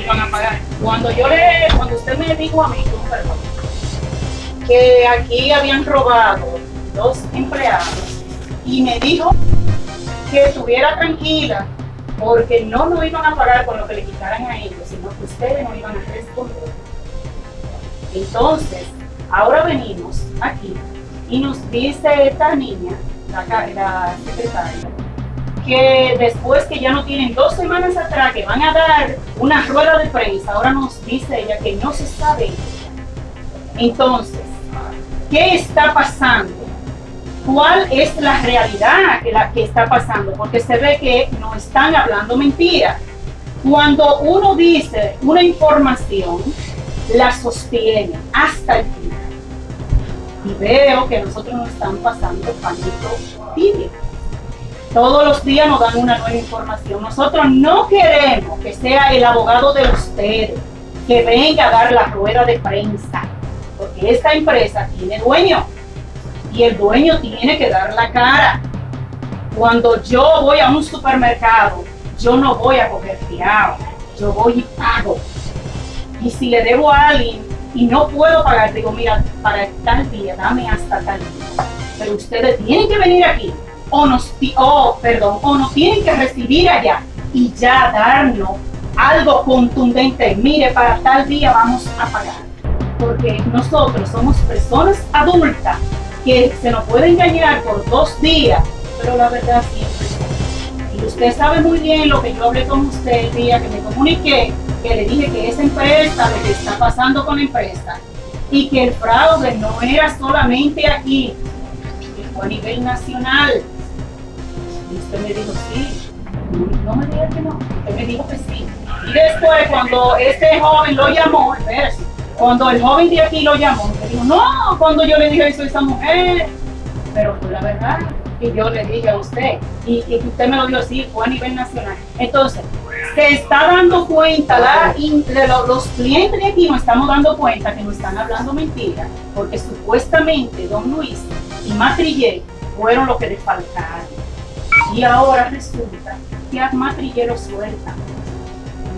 iban a pagar. Cuando yo le, cuando usted me dijo a mí, que aquí habían robado dos empleados y me dijo que estuviera tranquila porque no nos iban a pagar con lo que le quitaran a ellos, sino que ustedes no iban a responder. Entonces, ahora venimos aquí y nos dice esta niña, la, la secretaria, que después que ya no tienen dos semanas atrás que van a dar una rueda de prensa, ahora nos dice ella que no se sabe. Entonces, ¿qué está pasando? ¿Cuál es la realidad que, la, que está pasando? Porque se ve que no están hablando mentiras. Cuando uno dice una información, la sostiene hasta el final. Y veo que nosotros nos están pasando pañito tibio todos los días nos dan una nueva información. Nosotros no queremos que sea el abogado de ustedes que venga a dar la rueda de prensa, porque esta empresa tiene dueño y el dueño tiene que dar la cara. Cuando yo voy a un supermercado, yo no voy a coger fiado, yo voy y pago. Y si le debo a alguien y no puedo pagar, digo, mira, para tal día, dame hasta tal día. Pero ustedes tienen que venir aquí o nos, oh, perdón, o nos tienen que recibir allá y ya darnos algo contundente. Mire, para tal día vamos a pagar. Porque nosotros somos personas adultas que se nos puede engañar por dos días, pero la verdad siempre Y usted sabe muy bien lo que yo hablé con usted el día que me comuniqué, que le dije que esa empresa, lo que está pasando con la empresa, y que el fraude no era solamente aquí, fue a nivel nacional. Y usted me dijo, sí. No me diga que no. Usted me dijo que sí. Y después, cuando este joven lo llamó, cuando el joven de aquí lo llamó, me dijo, no, cuando yo le dije eso a esa mujer. Pero fue la verdad que yo le dije a usted. Y, que usted me lo dio así, fue a nivel nacional. Entonces, se está dando cuenta, la, los clientes de aquí nos estamos dando cuenta que nos están hablando mentiras, porque supuestamente Don Luis y Matrillé fueron los que le faltaron. Y ahora resulta que a Matrillero suelta.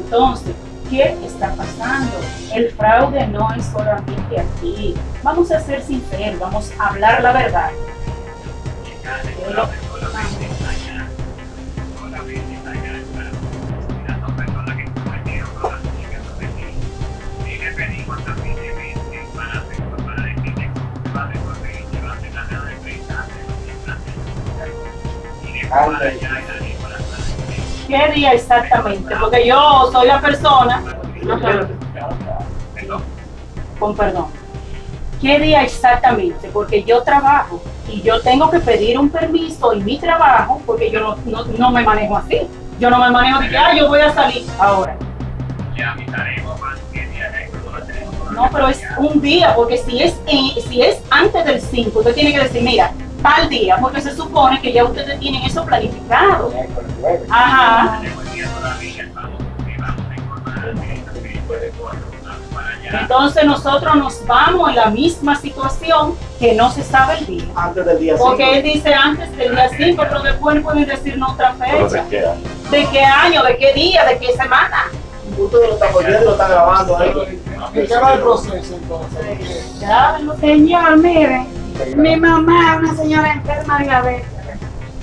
Entonces, ¿qué está pasando? El fraude no es solamente aquí. Vamos a ser sinceros, vamos a hablar la verdad. ¿Qué día exactamente? Porque yo soy la persona... Con perdón. ¿Qué día exactamente? Porque yo trabajo y yo tengo que pedir un permiso en mi trabajo porque yo no, no, me manejo así. Yo no me manejo de que, ah, yo voy a salir ahora. No, pero es un día, porque si es, si es antes del 5, usted tiene que decir, mira, tal día, porque se supone que ya ustedes tienen eso planificado. Ajá. Entonces nosotros nos vamos en la misma situación que no se sabe el día. Antes del día 5. Porque él dice antes del día 5, pero después pueden decirnos otra fecha. ¿De qué año? ¿De qué día? ¿De qué semana? Ustedes lo están oyendo, lo están grabando ahí. ¿Qué va el proceso entonces? Señor, mire mi mamá es una señora enferma de diabetes.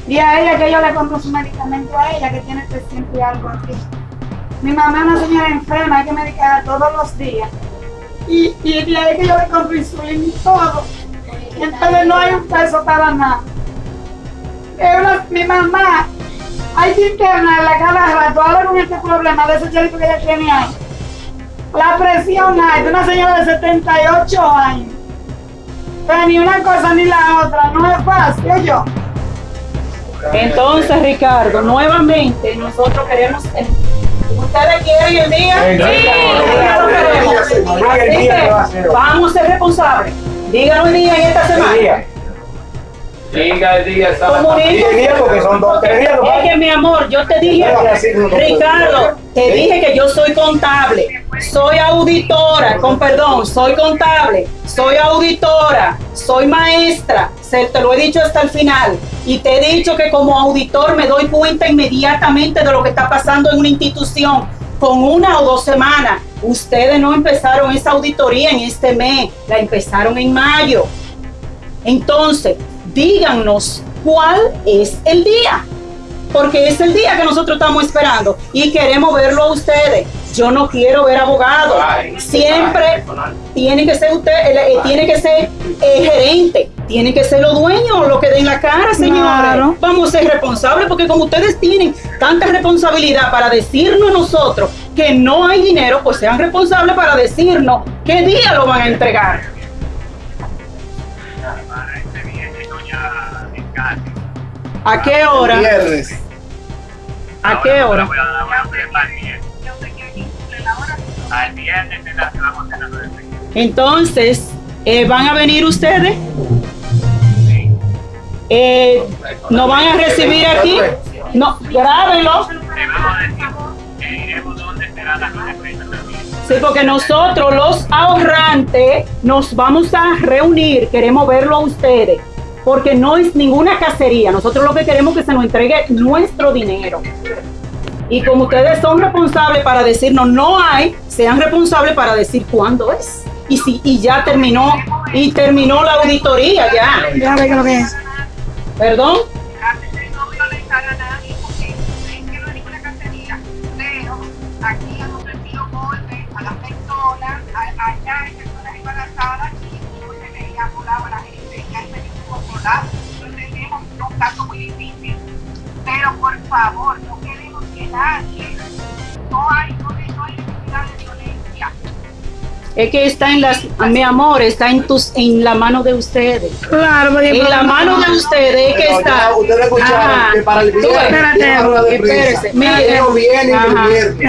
Y a ella que yo le compro su medicamento a ella, que tiene 300 y algo aquí. Mi mamá es una señora enferma, hay que medicarla todos los días. Y, y de ahí que yo le compro insulina y todo. Entonces no hay un peso para nada. mi mamá, hay que internarla cada rato, ahora con este problema de ese chelito que ella tiene ahí. La presión hay de una señora de 78 años. Pero ni una cosa ni la otra, no es fácil, yo. Entonces, Ricardo, nuevamente nosotros queremos... ¿Ustedes quieren el día? Sí, queremos. vamos a ser responsables. Díganos el día en esta semana. Diga el día, porque son dos, tres días. Es que mi amor, yo te dije, Ricardo, te dije que yo soy contable, soy auditora, con perdón, soy contable, soy auditora, soy maestra, se, te lo he dicho hasta el final. Y te he dicho que como auditor me doy cuenta inmediatamente de lo que está pasando en una institución. con una o dos semanas. Ustedes no empezaron esa auditoría en este mes, la empezaron en mayo. Entonces, díganos cuál es el día, porque es el día que nosotros estamos esperando y queremos verlo a ustedes. Yo no quiero ver abogados. Siempre tiene que ser usted, eh, tiene que ser eh, gerente, tiene que ser los dueños lo que den la cara, señores. Claro. Vamos a ser responsables porque como ustedes tienen tanta responsabilidad para decirnos nosotros que no hay dinero, pues sean responsables para decirnos qué día lo van a entregar. ¿A qué hora? ¿A qué hora? Al viernes. Te la vamos a la. Entonces, eh, ¿van a venir ustedes? Sí. Eh, ¿No van a recibir aquí? No, grábenlo. De. Sí, porque nosotros los ahorrantes nos vamos a reunir, queremos verlo a ustedes, porque no es ninguna cacería, nosotros lo que queremos es que se nos entregue nuestro dinero. Y como ustedes son responsables para decirnos no hay, sean responsables para decir cuándo es. Y si y ya terminó y terminó la auditoría ya. Ya ve lo que es. Perdón. no pero tenemos un caso muy difícil, por favor, nadie, no hay, no hay, no hay necesidad de violencia. Es que está en las, mi amor, está en tus, en la mano de ustedes. Claro, En la mano de ustedes es que Pero está. ustedes escucharon que para el viernes espérate, espérese, mire.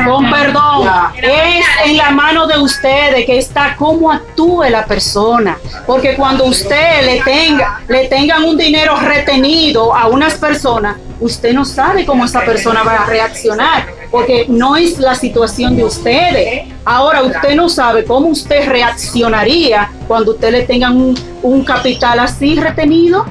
Con perdón, Ya. es en la mano de ustedes que está cómo actúe la persona. Porque cuando usted le tenga, le tengan un dinero retenido a unas personas, usted no sabe cómo esa persona va a reaccionar. Porque no es la situación de ustedes. Ahora usted no sabe cómo usted reaccionaría cuando usted le tengan un, un capital así retenido.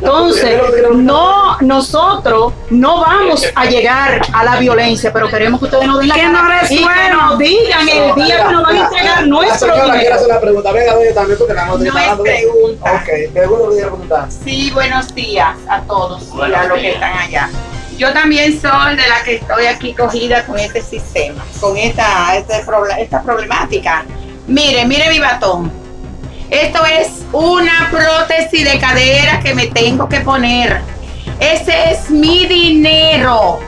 Entonces, no, nosotros no vamos a llegar a la violencia, pero queremos que ustedes nos den la Que cara nos y que nos digan el día que nos van a entregar nuestro dinero. hacer la pregunta. Venga, doña, también porque la No es pregunta. Ok, pregunta que quiere preguntar. Sí, buenos días a todos y a los que están allá. Yo también soy de la que estoy aquí cogida con este sistema, con esta, este esta problemática. Mire, mire mi batón. Esto es una prótesis de cadera que me tengo que poner. Ese es mi dinero.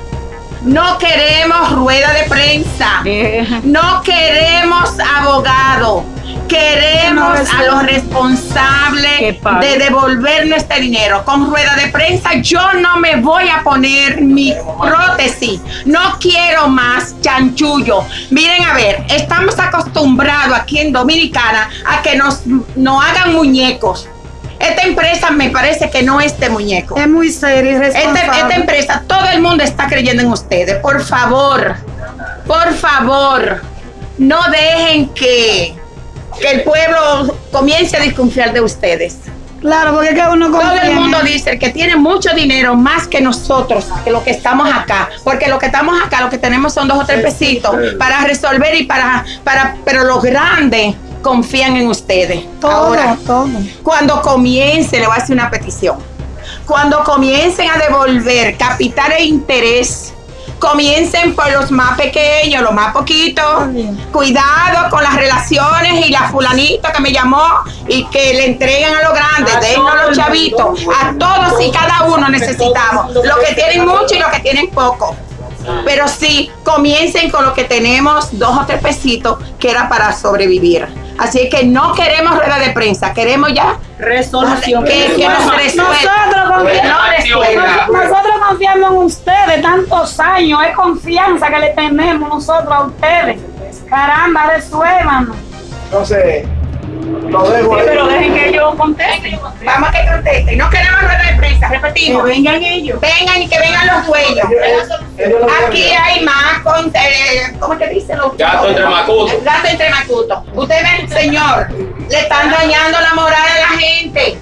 No queremos rueda de prensa. Eh, No queremos abogado. Queremos a los responsables de devolvernos este dinero. Con rueda de prensa yo no me voy a poner mi prótesis. No quiero más chanchullo. Miren a ver, estamos acostumbrados aquí en Dominicana a que nos, nos hagan muñecos. Esta empresa me parece que no es de muñeco. Es muy serio y Esta, esta empresa, todo el mundo está creyendo en ustedes. Por favor, por favor, no dejen que, que el pueblo comience a desconfiar de ustedes. Claro, porque que uno Todo confía el en mundo dice que tiene mucho dinero más que nosotros, que los que estamos acá. Porque los que estamos acá, lo que tenemos son dos o tres pesitos para resolver y para, para, pero los grandes confían en ustedes. Todo, Ahora, todo. cuando comience, le voy a hacer una petición. Cuando comiencen a devolver capital e interés, comiencen por los más pequeños, los más poquitos. Cuidado con las relaciones y la fulanita que me llamó y que le entreguen a los grandes, todo los chavitos. A todos y cada uno necesitamos. Los que tienen mucho y los que tienen poco. Pero sí, comiencen con lo que tenemos, dos o tres pesitos, que era para sobrevivir. Así que no queremos rueda de prensa, queremos ya resolución. que, nos confiamos, nosotros confiamos en ustedes tantos años, es confianza que le tenemos nosotros a ustedes. Caramba, resuélvanos. Entonces, lo dejo Sí, ahí. pero dejen que ellos contesten. Vamos a que contesten. No queremos rueda de prensa, Que repetimos. vengan ellos. Vengan y que vengan los dueños. Aquí hay más con, eh, ¿cómo que dicen los Gato entre macutos. Gato entre macutos. Usted ve, señor, le están dañando la moral a la gente.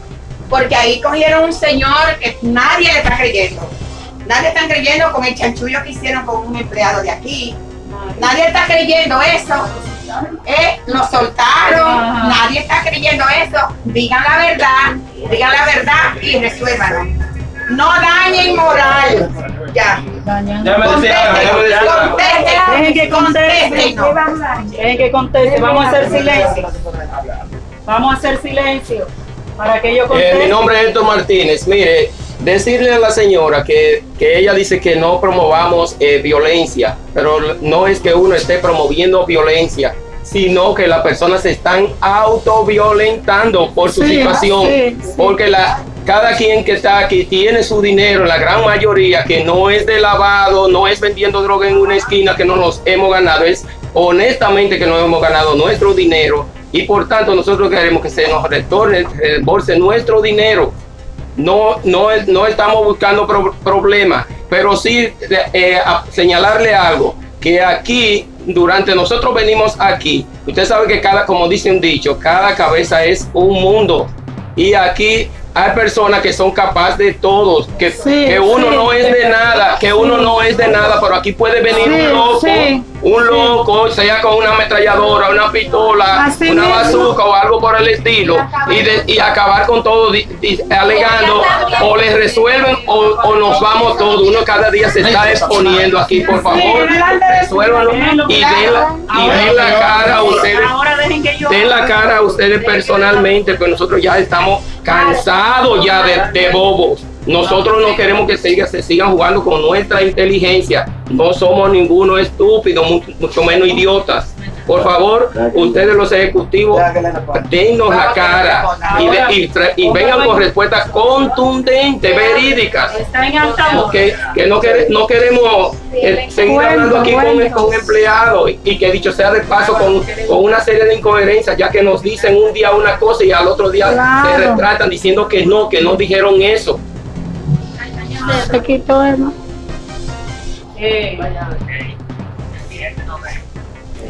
Porque ahí cogieron un señor que nadie le está creyendo. Nadie está creyendo con el chanchullo que hicieron con un empleado de aquí. Nadie está creyendo eso. ¿Eh? Lo soltaron. Nadie está creyendo eso. Digan la verdad. Digan la verdad y resuélvanlo. No dañen moral. Ya. Ya me decía, ya me decía. Dejen que conteste. Contéstenos. Dejen que conteste. Vamos a hacer silencio. Vamos a hacer silencio para que ellos Eh, mi nombre es Héctor Martínez. Mire, decirle a la señora que, que ella dice que no promovamos eh, violencia, pero no es que uno esté promoviendo violencia, sino que las personas se están autoviolentando por su Sí, situación, sí, sí. porque la, cada quien que está aquí tiene su dinero, la gran mayoría que no es de lavado, no es vendiendo droga en una esquina que no nos hemos ganado, es honestamente que no hemos ganado nuestro dinero y por tanto nosotros queremos que se nos retorne, reembolse nuestro dinero. No, no, no estamos buscando pro- problemas, pero sí eh, señalarle algo, que aquí, durante nosotros venimos aquí, usted sabe que cada, como dice un dicho, cada cabeza es un mundo. Y aquí hay personas que son capaces de todo, que, Sí, que uno sí. no es de nada, que uno no es de nada, pero aquí puede venir un loco, un loco, sea con una ametralladora, una pistola, Así una bazooka o algo por el estilo, y, de- y acabar con todo di- di- alegando, o les resuelven o, o nos vamos todos. Uno cada día se está exponiendo aquí, por favor, resuélvanlo y den la, y den la cara a ustedes. Den la cara a ustedes personalmente, pues nosotros ya estamos cansados ya de, de bobos. Nosotros no queremos que siga- se sigan jugando con nuestra inteligencia. No somos ninguno estúpido, mucho, mucho menos idiotas. Por favor, ustedes los ejecutivos, dennos la cara y, de- y tra- y vengan con respuestas contundentes, verídicas. Que, que no, quere- no queremos eh, seguir hablando aquí con, con empleados y, y que dicho sea de paso con, con una serie de incoherencias ya que nos dicen un día una cosa y al otro día se retratan diciendo que no, que no dijeron eso. Se quitó el... Eh,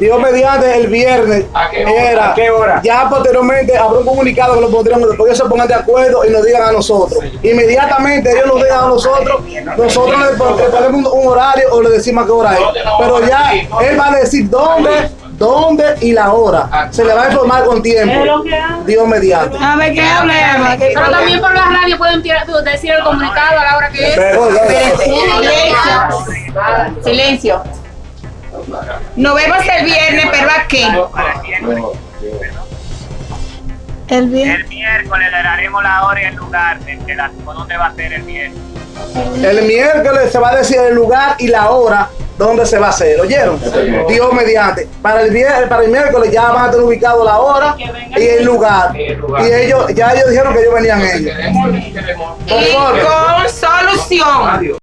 Dios mediante el viernes ¿A qué hora? era ¿A qué hora? ya posteriormente habrá un comunicado que lo pondremos después que ellos se pongan de acuerdo y nos digan a nosotros inmediatamente ellos nos digan a nosotros nosotros le, pon- le ponemos un, horario o le decimos a qué hora es pero ya él va a decir dónde dónde y la hora se le va a informar con es tiempo lo que hago. Dios mediante A ver, ¿qué habla? Pero también por la radio pueden tirar- decir el comunicado a la hora que es. Silencio. Silencio. Nos vemos el viernes, pero aquí. Para el miércoles. El miércoles le daremos la hora y el lugar de, de la, dónde va a ser el viernes. el miércoles se va a decir el lugar y la hora donde se va a hacer ¿oyeron? Dios mediante para el viernes para el miércoles ya van a tener ubicado la hora y el lugar Y el lugar. y ellos ya ellos dijeron que ellos venían ellos Y con solución. Adiós.